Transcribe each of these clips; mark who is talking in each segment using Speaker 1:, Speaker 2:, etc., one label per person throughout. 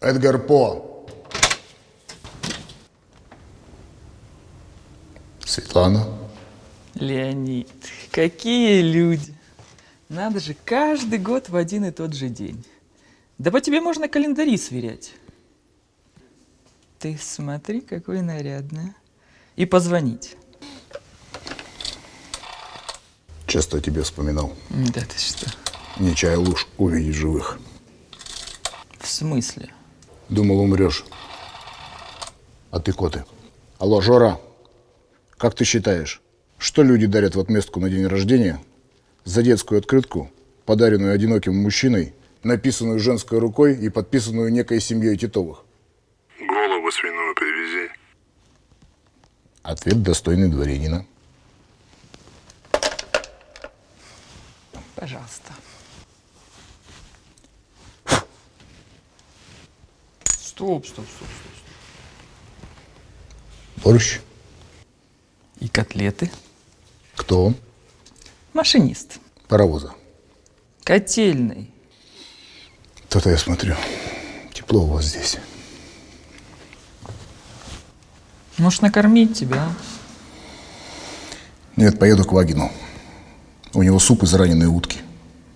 Speaker 1: Эдгар По. Светлана.
Speaker 2: Леонид, какие люди. Надо же, каждый год в один и тот же день. Да по тебе можно календари сверять. Ты смотри, какой нарядный. И позвонить.
Speaker 1: Часто о тебе вспоминал.
Speaker 2: Да ты что?
Speaker 1: Не чая луж увидеть живых.
Speaker 2: В смысле?
Speaker 1: Думал, умрешь. А ты коты. Алло, Жора, как ты считаешь, что люди дарят в отместку на день рождения за детскую открытку, подаренную одиноким мужчиной, написанную женской рукой и подписанную некой семьей Титовых?
Speaker 3: Голову свиную привези.
Speaker 1: Ответ достойный дворянина.
Speaker 2: Пожалуйста. Стоп, стоп, стоп, стоп.
Speaker 1: Борщ?
Speaker 2: И котлеты.
Speaker 1: Кто?
Speaker 2: Машинист.
Speaker 1: Паровоза.
Speaker 2: Котельный.
Speaker 1: То-то я смотрю. Тепло у вас здесь.
Speaker 2: Может, накормить тебя?
Speaker 1: Нет, поеду к Вагину. У него суп из раненой утки.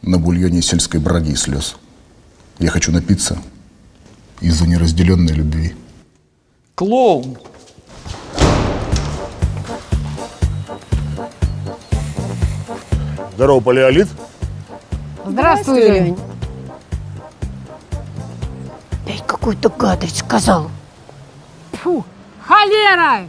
Speaker 1: На бульоне сельской браги и слез. Я хочу напиться из-за неразделенной любви.
Speaker 2: Клоун.
Speaker 1: Здорово, палеолит.
Speaker 4: Здравствуй, Лень. Эй, какую-то гадость сказал. Фу, холера!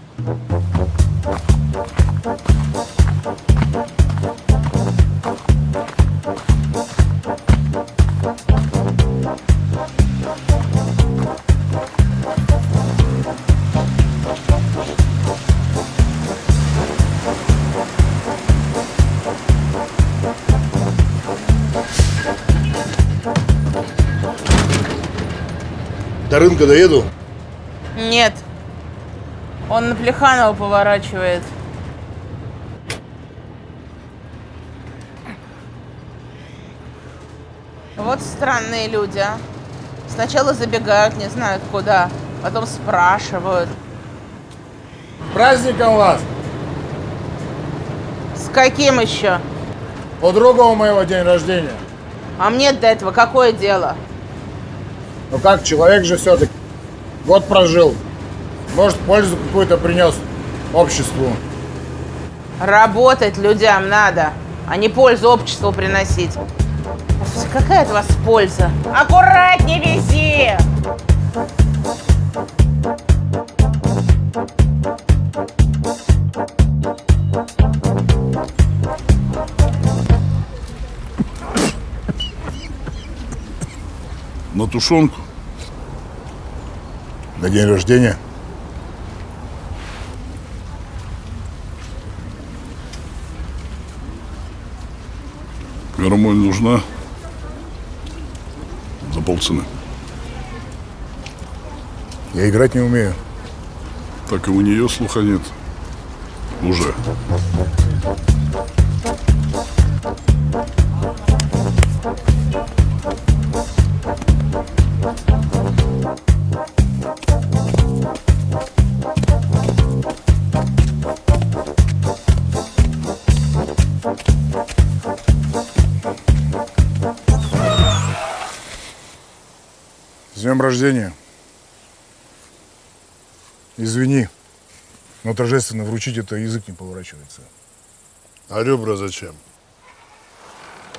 Speaker 1: До рынка доеду.
Speaker 5: Нет. Он на Плеханова поворачивает. Вот странные люди, а. Сначала забегают, не знают куда, потом спрашивают.
Speaker 1: Праздником вас!
Speaker 5: С каким еще?
Speaker 1: У друга у моего день рождения.
Speaker 5: А мне до этого какое дело?
Speaker 1: Ну как, человек же все-таки год прожил. Может, пользу какую-то принес обществу.
Speaker 5: Работать людям надо, а не пользу обществу приносить. Какая от вас польза? Аккуратнее вези!
Speaker 3: На тушенку.
Speaker 1: На день рождения?
Speaker 3: Гармонь нужна. За полцены.
Speaker 1: Я играть не умею.
Speaker 3: Так и у нее слуха нет. Уже.
Speaker 1: Днем рождения. Извини, но торжественно вручить это язык не поворачивается.
Speaker 3: А ребра зачем?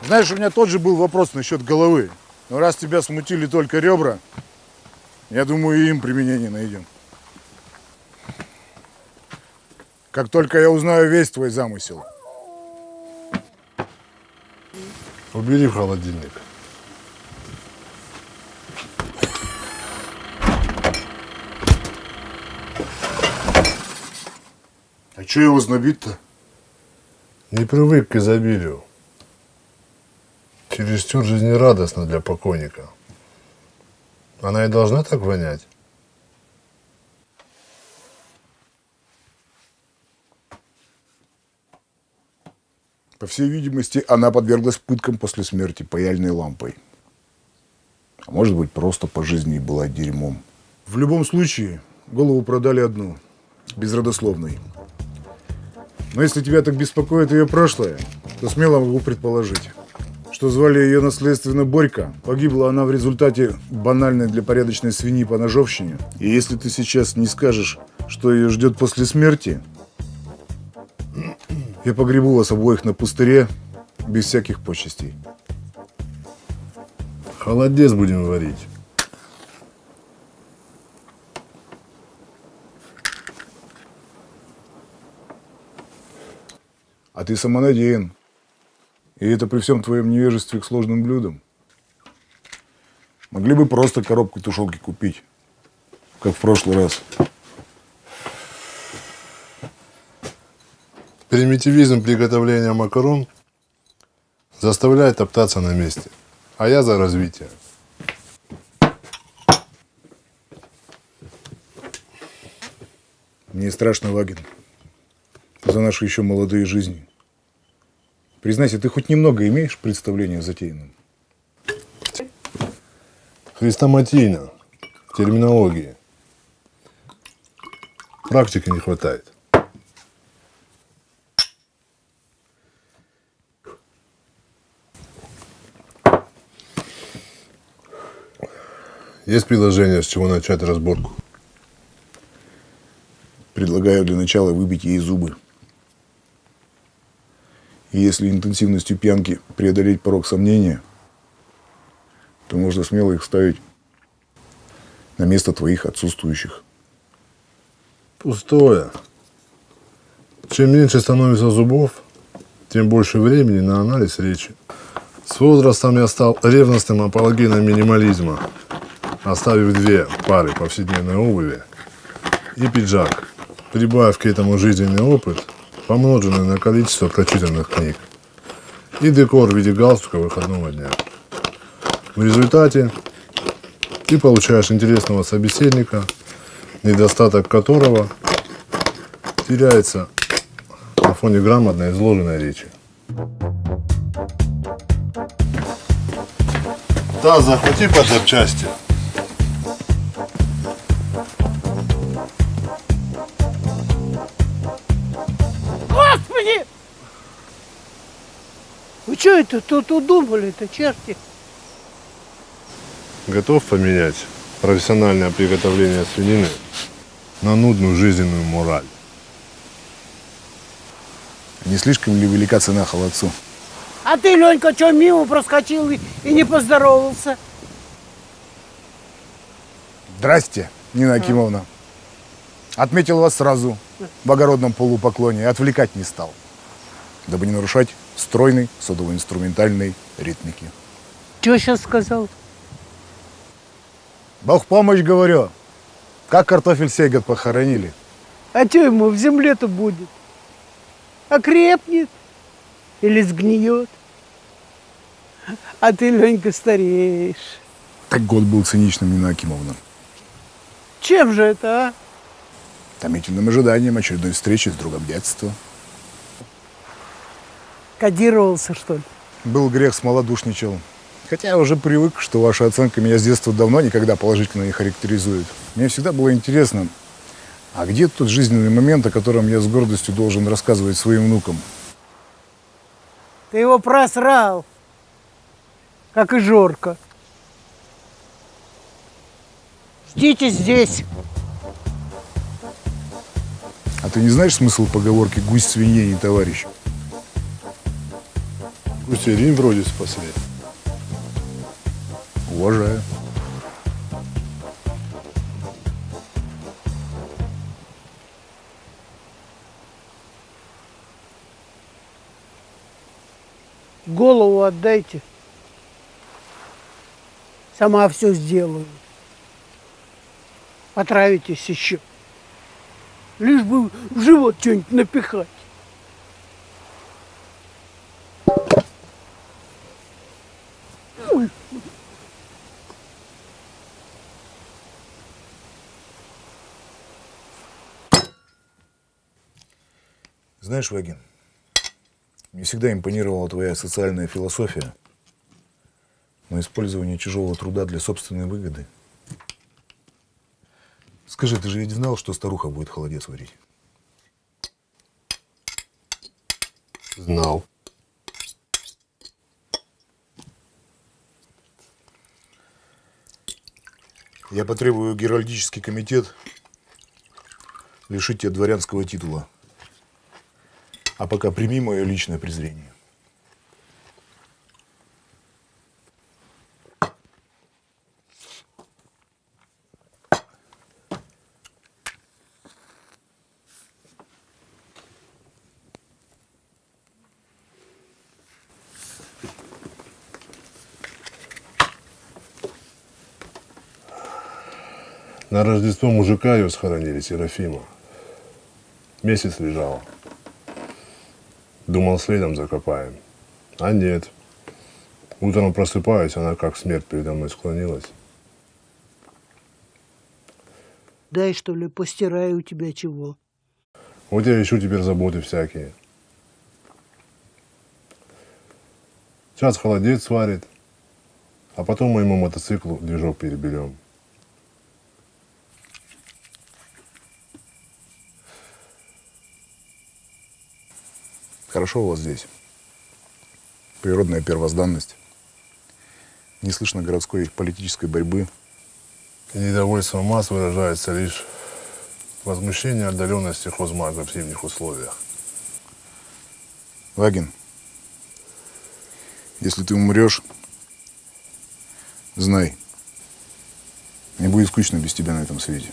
Speaker 1: Знаешь, у меня тот же был вопрос насчет головы. Но раз тебя смутили только ребра, я думаю, и им применение найдем. Как только я узнаю весь твой замысел.
Speaker 3: Убери в холодильник.
Speaker 1: А что его знобит-то?
Speaker 3: Не привык к изобилию. Чересчур жизнерадостно для покойника. Она и должна так вонять.
Speaker 1: По всей видимости, она подверглась пыткам после смерти паяльной лампой.
Speaker 6: А может быть, просто по жизни была дерьмом.
Speaker 1: В любом случае, голову продали одну, безродословной. Но если тебя так беспокоит ее прошлое, то смело могу предположить, что звали ее наследственно Борька. Погибла она в результате банальной для порядочной свиньи по ножовщине. И если ты сейчас не скажешь, что ее ждет после смерти, я погребу вас обоих на пустыре без всяких почестей.
Speaker 3: Холодец будем варить.
Speaker 1: А ты самонадеян. И это при всем твоем невежестве к сложным блюдам. Могли бы просто коробку тушенки купить, как в прошлый раз.
Speaker 3: Примитивизм приготовления макарон заставляет топтаться на месте. А я за развитие.
Speaker 1: Мне страшно, Вагин, за наши еще молодые жизни. Признайся, ты хоть немного имеешь представление о затеянном?
Speaker 3: Хрестоматийно. Терминологии. Практики не хватает. Есть предложение, с чего начать разборку?
Speaker 1: Предлагаю для начала выбить ей зубы. И если интенсивностью пьянки преодолеть порог сомнения, то можно смело их ставить на место твоих отсутствующих.
Speaker 3: Пустое. Чем меньше становится зубов, тем больше времени на анализ речи. С возрастом я стал ревностным апологином минимализма, оставив две пары повседневной обуви и пиджак, прибавив к этому жизненный опыт, помноженный на количество прочитанных книг, и декор в виде галстука выходного дня. В результате ты получаешь интересного собеседника, недостаток которого теряется на фоне грамотно изложенной речи. Да, захвати по запчасти.
Speaker 4: Вы что это тут удумали-то, черти?
Speaker 3: Готов поменять профессиональное приготовление свинины на нудную жизненную мораль?
Speaker 1: Не слишком ли велика цена холодцу?
Speaker 4: А ты, Ленька, что, мимо проскочил и, и не поздоровался?
Speaker 1: Здрасте, Нина Акимовна. Отметил вас сразу в огородном полупоклоне и отвлекать не стал, дабы не нарушать стройной садово-инструментальной ритмики.
Speaker 4: Что сейчас сказал?
Speaker 1: Бог помощь, говорю. Как картофель Сейгат похоронили?
Speaker 4: А что ему в земле-то будет? Окрепнет или сгниет? А ты, Ленька, стареешь.
Speaker 1: Так год был циничным, Нина Акимовна.
Speaker 4: Чем же это, а?
Speaker 1: Томительным ожиданием очередной встречи с другом детства.
Speaker 4: Кодировался, что ли?
Speaker 1: Был грех, смолодушничал. Хотя я уже привык, что ваша оценка меня с детства давно никогда положительно не характеризует. Мне всегда было интересно, а где тот жизненный момент, о котором я с гордостью должен рассказывать своим внукам?
Speaker 4: Ты его просрал, как и Жорка. Ждите здесь.
Speaker 1: А ты не знаешь смысл поговорки «гусь свинье не товарищ»?
Speaker 3: Гусерин вроде спасли.
Speaker 1: Уважаю.
Speaker 4: Голову отдайте. Сама все сделаю. Отравитесь еще. Лишь бы в живот что-нибудь напихать.
Speaker 1: Знаешь, Вагин, мне всегда импонировала твоя социальная философия. Но использование чужого труда для собственной выгоды. Скажи, ты же ведь знал, что старуха будет холодец варить?
Speaker 3: Знал.
Speaker 1: Я потребую Геральдический комитет лишить тебя дворянского титула. А пока прими мое личное презрение.
Speaker 3: На Рождество мужика ее схоронили, Серафима. Месяц лежала. Думал, следом закопаем. А нет. Утром просыпаюсь, она как смерть передо мной склонилась.
Speaker 4: Дай, что ли, постираю у тебя чего.
Speaker 3: Вот я ищу теперь заботы всякие. Сейчас холодец сварит, а потом моему мотоциклу движок переберем.
Speaker 1: Хорошо у вас здесь. Природная первозданность. Не слышно городской политической борьбы.
Speaker 3: И недовольство масс выражается лишь в возмущении отдаленности хозмага в зимних условиях.
Speaker 1: Вагин, если ты умрешь, знай, мне будет скучно без тебя на этом свете.